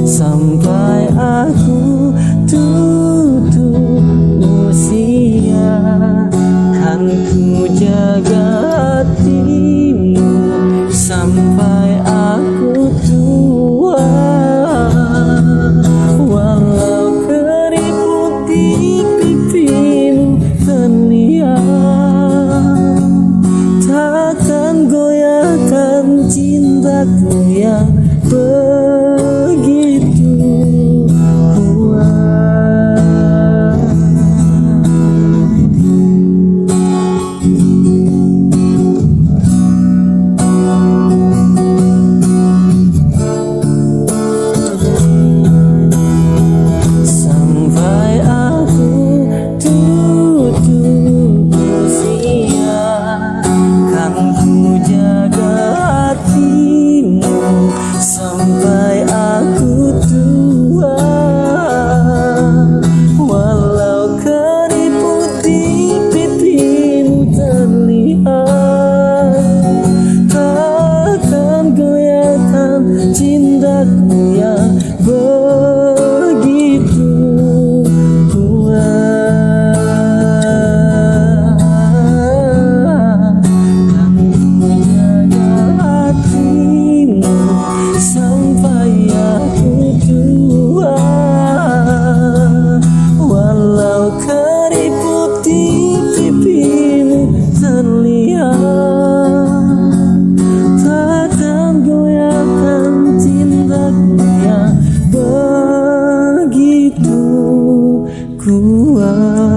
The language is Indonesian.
Sampai aku tutup usia Kan ku jaga hatimu Sampai aku tua Walau keriput di pipimu terlihat Takkan goyahkan cintaku 啊